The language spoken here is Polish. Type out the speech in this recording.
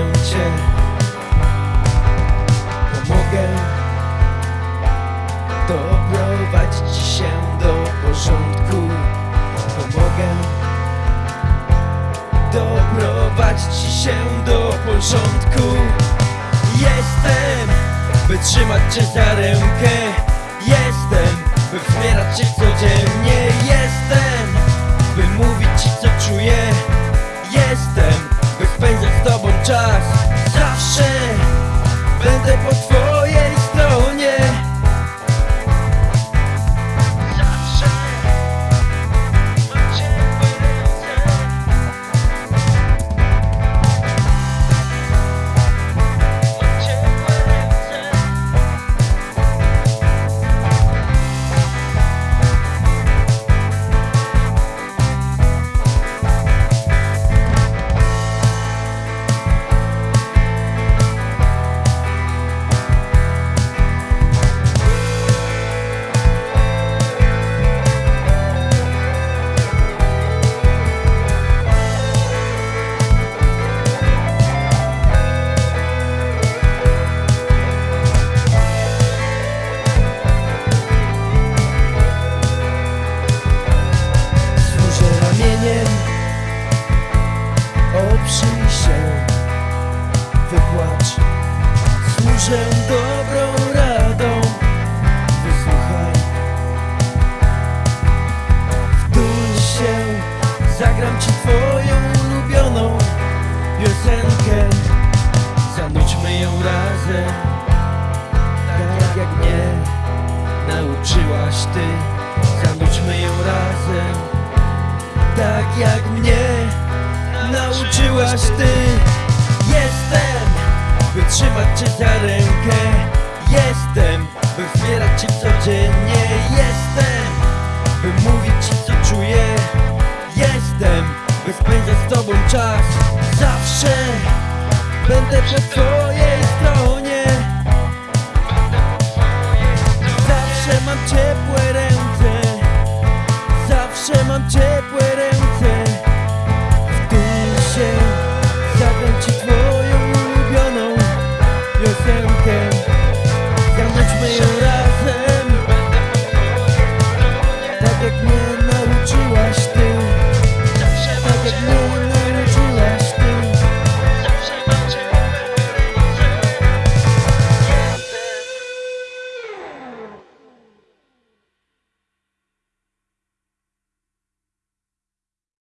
Cię Pomogę. Doprowadź Ci się do porządku. Pomogę. Doprowadź Ci się do porządku. Jestem By trzymać Cię za rękę. Jestem By wspierać Cię codziennie. Czas Zawsze będę po Służę dobrą radą Wysłuchaj. Wtul się Zagram ci twoją ulubioną Piosenkę. Zanudźmy ją razem Tak jak mnie Nauczyłaś ty. Zanudźmy ją razem tak jak mnie nauczyłaś ty trzymać cię za rękę. Jestem, by wspierać cię codziennie. Jestem, by mówić ci co czuję. Jestem, by spędzać z tobą czas. Zawsze będę po twojej